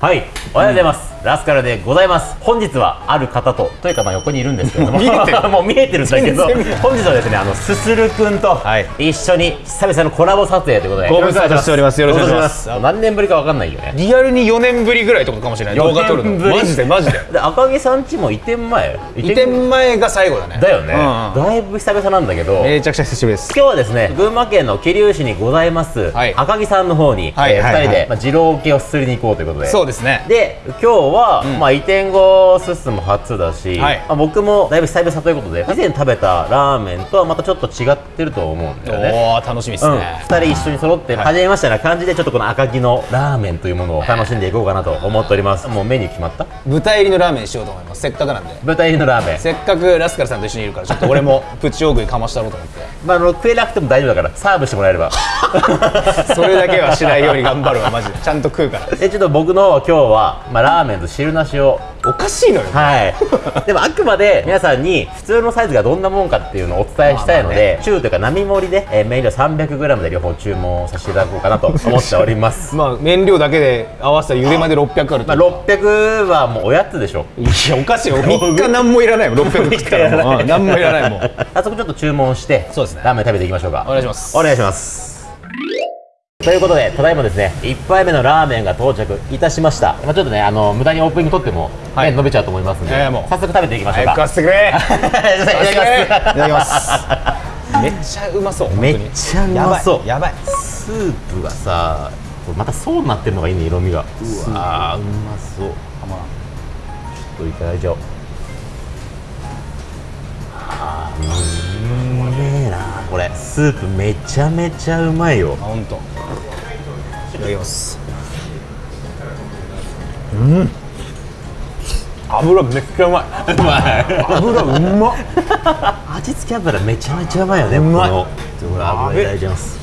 はい、おはようございます、ラスカルでございます。本日はある方とというかまあ横にいるんですけれども。見えてる。もう見えてるんだけど。本日はですねあのすするくんとはい。一緒に久々のコラボ撮影ということで。ご無沙汰しております。よろしくお願いします。何年ぶりかわかんないよね。リアルに4年ぶりぐらいとかかもしれない。動画撮るの。4年ぶりマジで。マジで。で赤木さんちも移転前？移転？前が最後だね。だよね、うんうん。だいぶ久々なんだけど、めちゃくちゃ久しぶりです。今日はですね群馬県の桐生市にございます、はい。赤木さんの方に、えーはいはいはい。2人で、まあ、二郎系をすすりに行こうということで。そうですね。で今日は、まあ、移転後すすも初だし、はい。まあ、僕もだいぶ久々ということで以前食べたラーメンとはまたちょっと違ってると思うんだよね。おお楽しみですうん、ね2人一緒に揃って、初めましてな感じでちょっとこの赤木のラーメンというものを楽しんでいこうかなと思っております。もうメニュー決まった？豚入りのラーメンにしようと思います。せっかくなんで豚入りのラーメン。せっかくラスカルさんと一緒にいるからちょっと俺もプチ大食いかましたろうと思って。まあ、あの食えなくても大丈夫だからサーブしてもらえれば。それだけはしないように頑張るわマジで。ちゃんと食うから。えちょっと僕の今日は、まあ、ラーメンと汁なしを。おかしいのよ。はい。でもあくまで皆さんに普通のサイズがどんなもんかっていうのをお伝えしたいので、中というか並盛りで、えー、メイン量 300g で両方注文させていただこうかなと思っております。まあ燃料だけで合わせたら茹でまで600あるまあ、600はもうおやつでしょいやおかしいよ3日何もいらないもん600食ったらもううん何もいらないもん早速ちょっと注文してそうですねラーメン食べていきましょうかお願いしますお願いしますということでただいまですね1杯目のラーメンが到着いたしました、まあ、ちょっとねあの無駄にオープニング取っても、はい。麺伸びちゃうと思いますんで、ええもう。早速食べていきましょうか、食わせてくれ。いただきます。いただきますめっちゃうまそうめにっちゃうまそう。やばいやスープがさこれまた層になってるのがいいね色味が。うわーうまそう。ちょっといただいちゃおう。あーうめえなこれ。スープめちゃめちゃうまいよ。あ本当。いただきます。うん。油めっちゃうまい。うまい油うまっ。味付け油めちゃめちゃうまいよねうまい。この。油いただいちゃいます。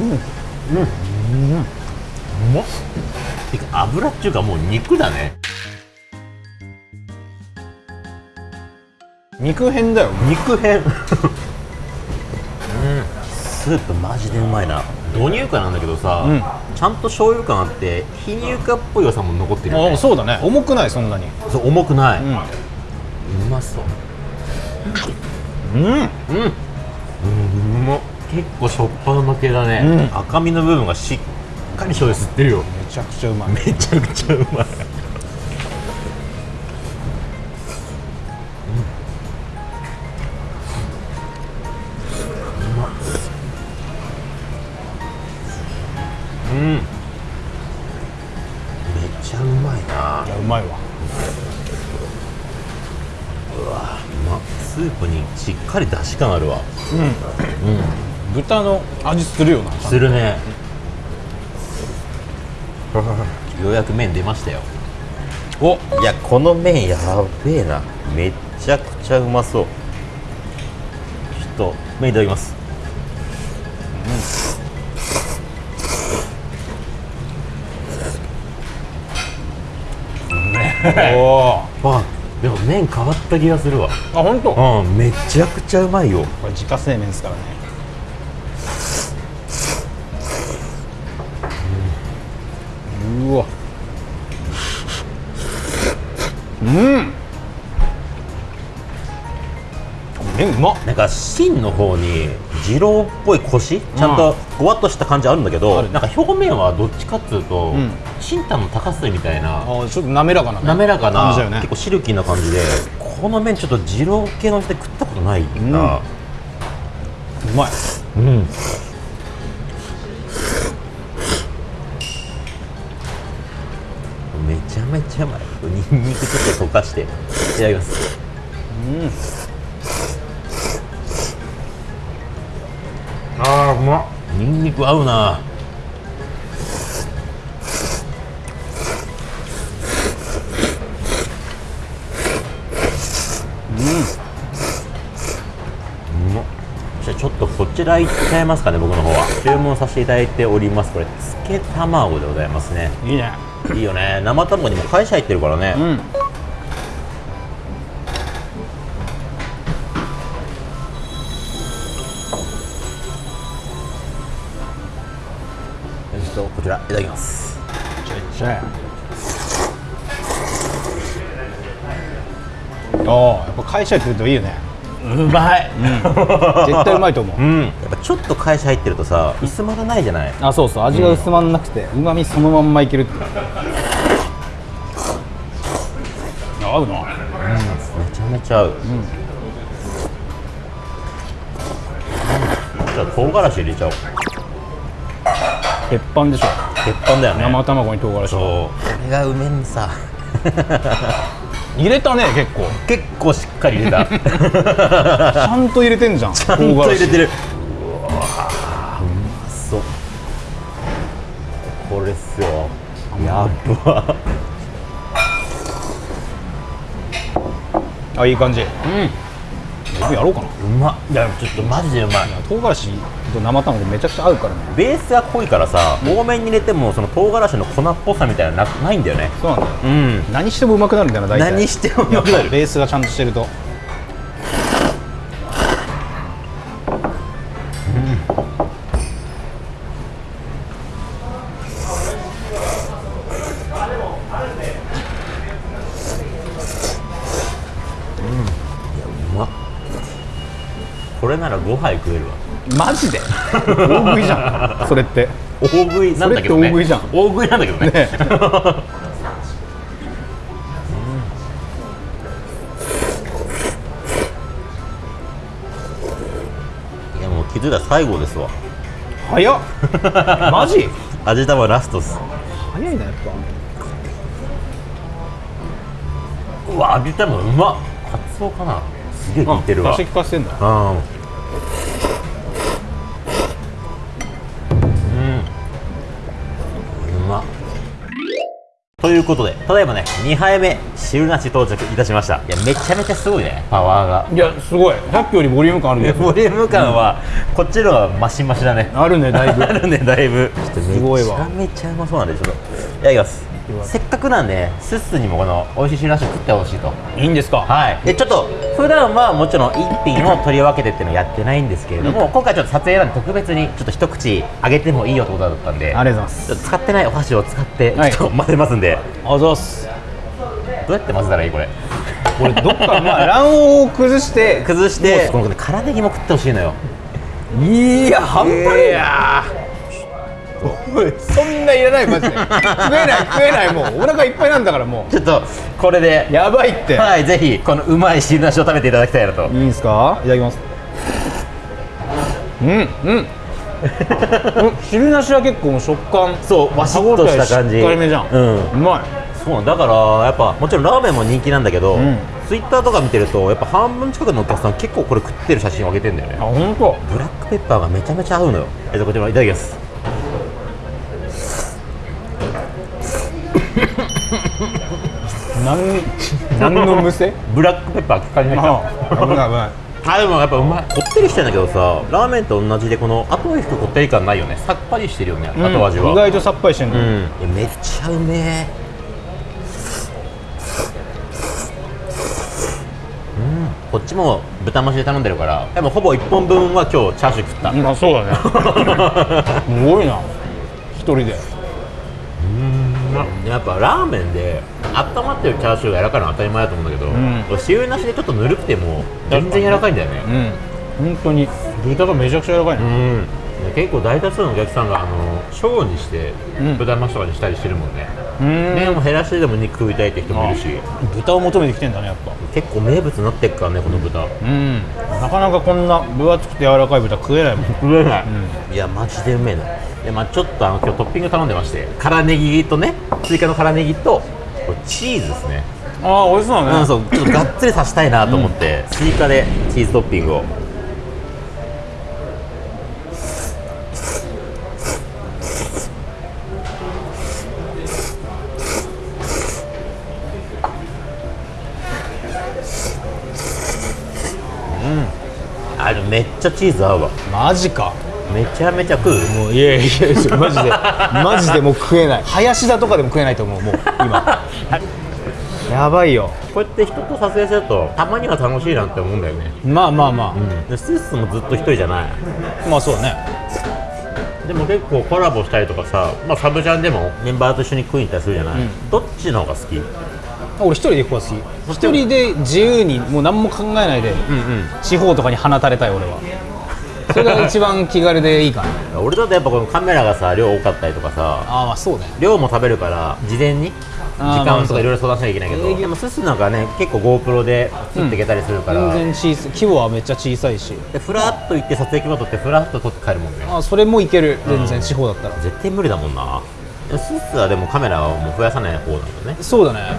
うまっ。油っていうかもう肉だね肉片だよ。肉片。うん。スープマジでうまいな。導入化なんだけどさ、うん。ちゃんと醤油感あって非乳化っぽい良さも残ってるよね。あそうだね。重くないそんなに。そう重くない、ううんまそう。うん。うん。うん。うまっ結構しょっぱうま系だね、うん。赤身の部分がしっかり醤油吸ってるよ。めちゃくちゃうまい。めちゃくちゃうまいスープにしっかり出汁感あるわ。豚の味するよなするね。ようやく麺出ましたよ。お。いやこの麺やべえな。めっちゃくちゃうまそう。ちょっと麺いただきます。おー。あでも麺変わった気がするわ。あ本当？こうんめちゃくちゃうまいよ。れ自家製麺ですからね。うわ。うん。麺うまっ。なんか芯の方に二郎っぽいコシちゃんとごわっとした感じあるんだけど、あるなんか表面はどっちかっつうと、ん。新タンの高須みたいなちょっと滑らかなね。滑らかな、ね。結構シルキーな感じでこの麺ちょっと二郎系の店食ったことないな。うまい。うん、めちゃめちゃうまい。ニンニクちょっと溶かしていただきますあーうま。っニンニク合うな。うん。うま。っじゃあちょっとこちら行っちゃいますかね僕の方は。注文させていただいております。これつけ卵でございますね。いいね。いいよね。生卵にも会社入ってるからね、うんただきます。ああやっぱ会社やってるといいよね。うまい。絶対うまいと思う。うん。やっぱちょっと会社入ってるとさ薄まらないじゃない？あそうそう。味が薄まんなくてうまみそのまんまいけるって合うな。めちゃめちゃ合う、じゃあ唐辛子入れちゃおう。鉄板でしょ鉄板だよね。生卵に唐辛子そう。これがうめんさ。入れたね結構。結構しっかり入れた。ちちゃんと入れてんじゃんちゃゃんと入れてる。うわーうまそう。これっすよ。やっば。あいい感じ。うん僕やろうかな。うま。っいやちょっとマジでうまい。唐辛子と生卵めちゃくちゃ合うからね。ベースが濃いからさ多めに入れてもその唐辛子の粉っぽさみたいなのなないんだよね。そうなんだよ。うん。何してもうまくなるんだよな大体。何してもうまくなる。ベースがちゃんとしてるとこれなら5杯食えるわ。マジで？大食いじゃん。それって。大食いなんだけどね。大食いじゃん。大食いなんだけどね。ねいやもう気づいたら最後ですわ。早っ。マジ？味玉ラストっす。早いなやっうわ味玉うまっ。カツオかな。すげえぱ効いてるわ。出して聞かせてんだ。うんということでただいまね2杯目汁なし到着いたしました。いやめちゃめちゃすごいね。パワーが。いやすごい。さっきよりボリューム感あるね。ボリューム感はこっちの方がマシマシだね。あるねだいぶ。あるねだいぶ。すごいわ。めちゃめちゃうまそうなんでちょっと。いただきますせっかくなんでスッスにもこの美味しい汁なしを食ってほしいと。いいんですか？はい、でちょっと普段はもちろん一品を取り分けてっていうのをやってないんですけれども、今回ちょっと撮影なんで特別にちょっと一口あげてもいいよってことだったんでありがとうございます。ちょっと使ってないお箸を使ってちょはいっと混ぜますんで、あざっす。どうやって混ぜたらいいこれ？これどっかまあ卵黄を崩して 崩してこのね辛ネギも食ってほしいのよ。いや半端ねえ。やそんないらないマジで。食えない食えないもう。お腹いっぱいなんだからもちょっとこれで。うやばいって。はいぜひこのうまい汁なしを食べていただきたいなと。いいんすか？いただきます。うんうん。うん汁なしは結構食感。そうわしっとした感じ。しっかりめじゃん。うん。うまい。そうだからやっぱもちろんラーメンも人気なんだけど、ん。ツイッターとか見てるとやっぱ半分近くのお客さん結構これ食ってる写真を上げてんだよね。あ本当。ブラックペッパーがめちゃめちゃ合うのよ。えっとこちらいただきます 何何のむせ？ブラックペッパー効かに入った。あ危ない危ない。あでもやっぱうまい。こってりしてんだけどさラーメンと同じでこの後に引くこってり感ないよね。さっぱりしてるよね、後味は。意外とさっぱりしてんの、うん。めっちゃうめえ。うん。こっちも豚増しで頼んでるからでもほぼ1本分は今日チャーシュー食った。まあそうだね。すごいな。一人でやっぱラーメンで温まってるチャーシューが柔らかいのは当たり前だと思うんだけど、ん。これ塩なしでちょっとぬるくても全然柔らかいんだよね。うん。本当に。豚がめちゃくちゃ柔らかいな、うん。で結構大多数のお客さんがあの小にしてうん。豚増しとかにしたりしてるもんね、うん。麺を減らしてでも肉食いたいって人もいるし。豚を求めてきてんだねやっぱ。結構名物になってっからねこの豚うん。なかなかこんな分厚くて柔らかい豚食えないもん。食えない、いやマジでうめえな。でまあちょっとあの今日トッピング頼んでまして。辛ネギとね追加の辛ネギとチーズですね。ああ美味しそうだね。うん、そう。ちょっとがっつりさせたいなと思って、追加でチーズトッピングをあでもめっちゃチーズ合うわ。マジか。めちゃめちゃ食う？もういやいやいやマジで。マジでもう食えない。林田とかでも食えないと思うもう今。やばいよ。こうやって人と撮影するとたまには楽しいなって思うんだよね。まあまあまでスースもずっと一人じゃない。あまあそうだね。でも結構コラボしたりとかさ、まあ、サブチャンでもメンバーと一緒に食いに行ったりするじゃない、うん。どっちの方が好き？うん俺一人で行く方が好き一人で自由にもう何も考えないでうん地方とかに放たれたい俺は。それが一番気軽でいいかな。俺だとやっぱこのカメラがさ量多かったりとかさああまあそうね。量も食べるから事前に時間とかいろいろ相談しなきゃいけないけど、でも。ススなんかね結構 GoPro で撮っていけたりするから、全然小さい規模はめっちゃ小さいし。でフラッと行って撮影機も撮ってフラッと撮って帰るもんね。あそれもいける。全然地方だったら。絶対無理だもんな。ススはでもカメラはもう増やさない方なんだね。そうだね。あ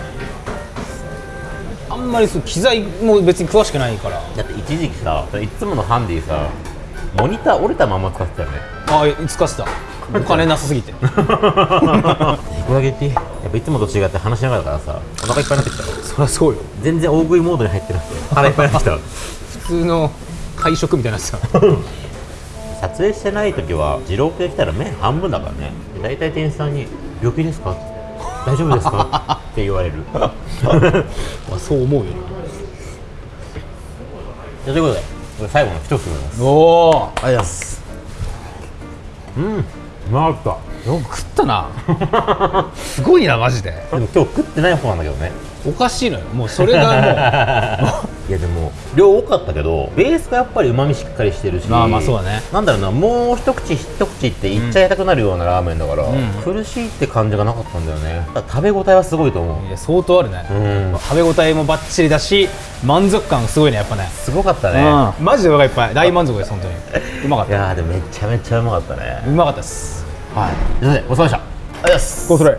んまりそう機材も別に詳しくないから。だって一時期さいつものハンディさモニター折れたまま使ってたよね。ああ使ってた。お金なさすぎて。肉揚げってやっぱいつもと違って話しながらだからさお腹いっぱいになってきた。そりゃそうよ。全然大食いモードに入ってなくて腹いっぱいになってきた。普通の会食みたいなやつだ撮影してない時は二郎系来たら麺半分だからね。大体店員さんに「病気ですか?」大丈夫ですか?」って言われる。あ そう思うよ。じゃあということでこれ最後の一つおおありがとうございます。うん。うまかっよく食ったな。すごいなマジで。たでも今日食ってない方なんだけどねおかしいのよ。もうそれが いやでも量多かったけどベースがやっぱりうまみしっかりしてるしまあまあそうだね。なんだろうなもう一口一口っていっちゃいたくなるようなラーメンだから、ん。苦しいって感じがなかったんだよね。食べ応えはすごいと思う。もいや相当あるね、うん。食べ応えもバッチリだし満足感すごいねやっぱね。すごかったね、うん。マジでお腹いっぱい。大満足です本当に。うまかっいやーでもめちゃめちゃうまかったね。たうまかったです。はい。ということでごちそうさまでした。ありがとうございます。こうそれま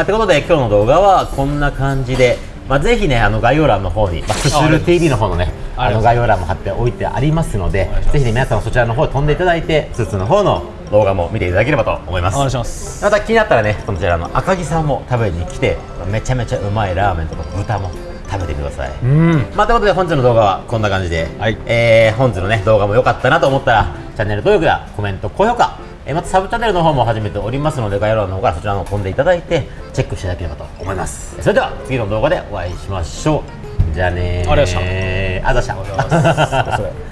あ、ってことで今日の動画はこんな感じで、まあ、ぜひねあの概要欄の方に、まあ、スシル TV の方のねあの概要欄も貼っておいてありますのでぜひね皆さんもそちらの方に飛んでいただいてスーツの方の動画も見ていただければと思います。お願いします。また気になったらねそちらの赤木さんも食べに来てめちゃめちゃうまいラーメンとか豚も食べてください。うん。まあ、ということで本日の動画はこんな感じで、はい。えー本日のね動画も良かったなと思ったらチャンネル登録やコメント高評価、えーまたサブチャンネルの方も始めておりますので概要欄の方からそちらの方飛んでいただいてチェックしていただければと思います。それでは次の動画でお会いしましょう。じゃあねー。ありがとうございました。ありがとうございました